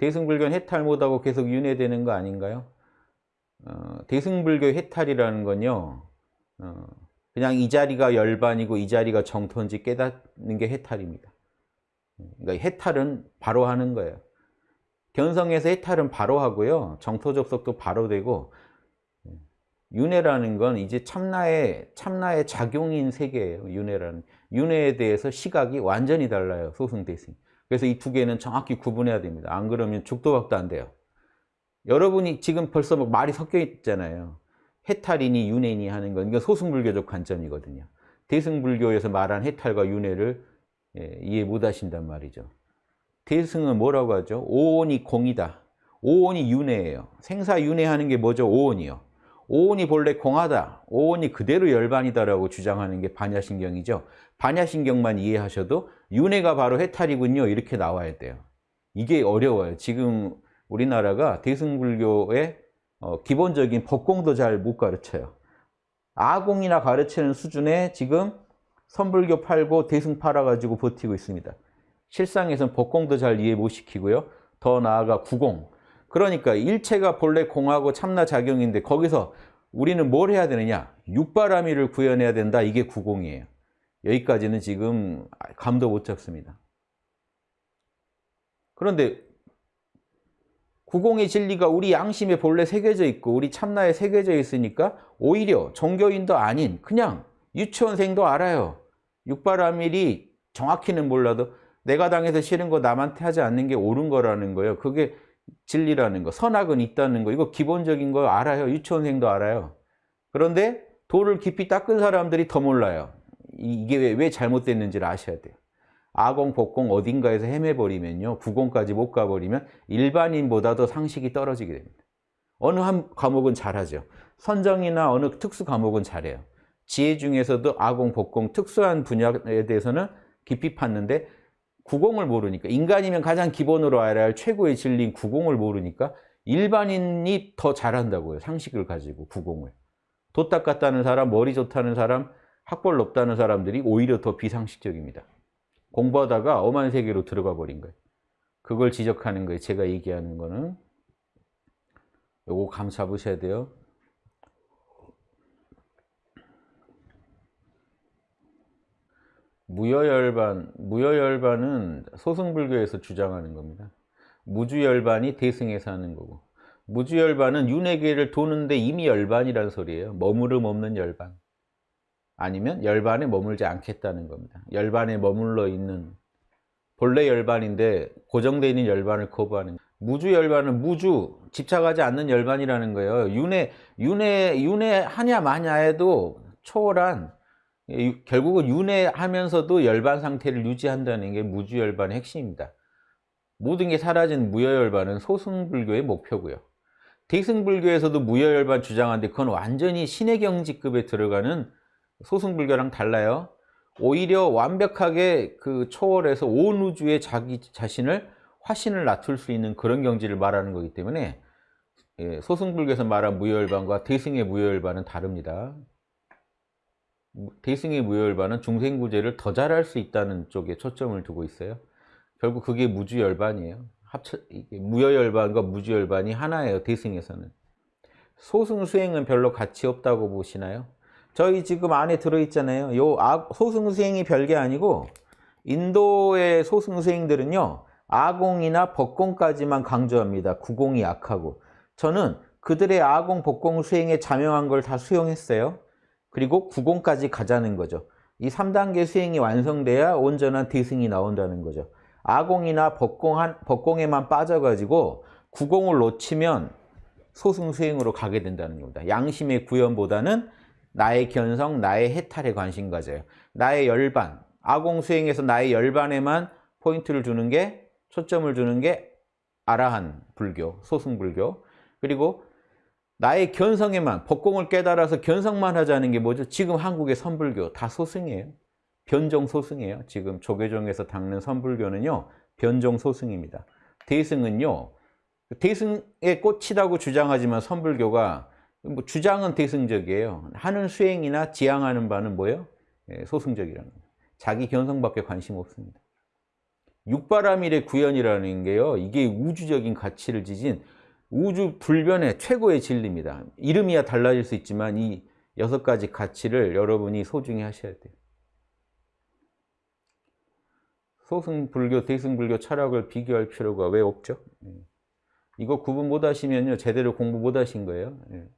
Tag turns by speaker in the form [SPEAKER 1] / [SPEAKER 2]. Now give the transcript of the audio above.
[SPEAKER 1] 대승불교는 해탈 못하고 계속 윤회되는 거 아닌가요? 어, 대승불교 해탈이라는 건요. 어, 그냥 이 자리가 열반이고 이 자리가 정토인지 깨닫는 게 해탈입니다. 그러니까 해탈은 바로 하는 거예요. 견성에서 해탈은 바로 하고요. 정토 접속도 바로 되고 윤회라는 건 이제 참나의 참나의 작용인 세계예요. 윤회라는 윤회에 대해서 시각이 완전히 달라요. 소승대승. 그래서 이 두 개는 정확히 구분해야 됩니다. 안 그러면 죽도박도 안 돼요. 여러분이 지금 벌써 막 말이 섞여 있잖아요. 해탈이니 윤회니 하는 건 이건 소승불교적 관점이거든요. 대승불교에서 말한 해탈과 윤회를 예, 이해 못 하신단 말이죠. 대승은 뭐라고 하죠? 오온이 공이다. 오온이 윤회예요. 생사 윤회하는 게 뭐죠? 오온이요. 오온이 본래 공하다. 오온이 그대로 열반이다라고 주장하는 게 반야신경이죠. 반야신경만 이해하셔도 윤회가 바로 해탈이군요. 이렇게 나와야 돼요. 이게 어려워요. 지금 우리나라가 대승불교의 어, 기본적인 법공도 잘 못 가르쳐요. 아공이나 가르치는 수준에 지금 선불교 팔고 대승 팔아가지고 버티고 있습니다. 실상에서는 법공도 잘 이해 못 시키고요. 더 나아가 구공. 그러니까 일체가 본래 공하고 참나 작용인데 거기서 우리는 뭘 해야 되느냐? 육바라미를 구현해야 된다. 이게 구공이에요. 여기까지는 지금 감도 못 잡습니다. 그런데 구공의 진리가 우리 양심에 본래 새겨져 있고 우리 참나에 새겨져 있으니까 오히려 종교인도 아닌 그냥 유치원생도 알아요. 육바라밀이 정확히는 몰라도 내가 당해서 싫은 거 남한테 하지 않는 게 옳은 거라는 거예요. 그게 진리라는 거. 선악은 있다는 거. 이거 기본적인 거 알아요. 유치원생도 알아요. 그런데 도를 깊이 닦은 사람들이 더 몰라요. 이게 왜, 왜 잘못됐는지를 아셔야 돼요. 아공, 복공 어딘가에서 헤매버리면요. 구공까지 못 가버리면 일반인보다도 상식이 떨어지게 됩니다. 어느 한 과목은 잘하죠. 선정이나 어느 특수 과목은 잘해요. 지혜 중에서도 아공, 복공 특수한 분야에 대해서는 깊이 팠는데 구공을 모르니까 인간이면 가장 기본으로 알아야 할 최고의 진리인 구공을 모르니까 일반인이 더 잘한다고요. 상식을 가지고 구공을. 도 닦았다는 사람, 머리 좋다는 사람, 학벌 높다는 사람들이 오히려 더 비상식적입니다. 공부하다가 엄한 세계로 들어가 버린 거예요. 그걸 지적하는 거예요. 제가 얘기하는 거는. 요거 감 잡으셔야 돼요. 무여열반, 무여열반은 소승불교에서 주장하는 겁니다. 무주열반이 대승에서 하는 거고 무주열반은 윤회계를 도는데 이미 열반이라는 소리예요. 머무름 없는 열반. 아니면 열반에 머물지 않겠다는 겁니다. 열반에 머물러 있는 본래 열반인데 고정되어 있는 열반을 거부하는 무주 열반은 무주 집착하지 않는 열반이라는 거예요. 윤회 윤회 윤회 하냐 마냐에도 초월한 결국은 윤회하면서도 열반 상태를 유지한다는 게 무주 열반의 핵심입니다. 모든 게 사라진 무여열반은 소승불교의 목표고요. 대승불교에서도 무여열반 주장하는데 그건 완전히 신의 경지급에 들어가는 소승불교랑 달라요. 오히려 완벽하게 그 초월해서 온 우주에 자기 자신을 화신을 낮출 수 있는 그런 경지를 말하는 거기 때문에 예, 소승불교에서 말한 무효열반과 대승의 무효열반은 다릅니다. 대승의 무효열반은 중생구제를 더 잘할 수 있다는 쪽에 초점을 두고 있어요. 결국 그게 무주열반이에요. 합쳐, 무효열반과 무주열반이 하나예요. 대승에서는. 소승수행은 별로 가치 없다고 보시나요? 저희 지금 안에 들어있잖아요. 요 소승수행이 별게 아니고 인도의 소승수행들은요. 아공이나 법공까지만 강조합니다. 구공이 약하고. 저는 그들의 아공, 법공 수행에 자명한 걸 다 수용했어요. 그리고 구공까지 가자는 거죠. 이 3단계 수행이 완성돼야 온전한 대승이 나온다는 거죠. 아공이나 법공한, 법공에만 빠져가지고 구공을 놓치면 소승 수행으로 가게 된다는 겁니다. 양심의 구현보다는 나의 견성, 나의 해탈에 관심 가져요. 나의 열반, 아공 수행에서 나의 열반에만 포인트를 주는 게 초점을 주는 게 아라한 불교, 소승 불교. 그리고 나의 견성에만 법공을 깨달아서 견성만 하자는 게 뭐죠? 지금 한국의 선불교 다 소승이에요. 변종 소승이에요. 지금 조계종에서 닦는 선불교는요. 변종 소승입니다. 대승은요. 대승에 꽂히다고 주장하지만 선불교가 뭐 주장은 대승적이에요. 하는 수행이나 지향하는 바는 뭐예요? 예, 소승적이라는 거예요. 자기 견성밖에 관심 없습니다. 육바라밀의 구현이라는 게요. 이게 우주적인 가치를 지진 우주 불변의 최고의 진리입니다. 이름이야 달라질 수 있지만 이 여섯 가지 가치를 여러분이 소중히 하셔야 돼요. 소승불교, 대승불교 철학을 비교할 필요가 왜 없죠? 예. 이거 구분 못 하시면요. 제대로 공부 못 하신 거예요. 예.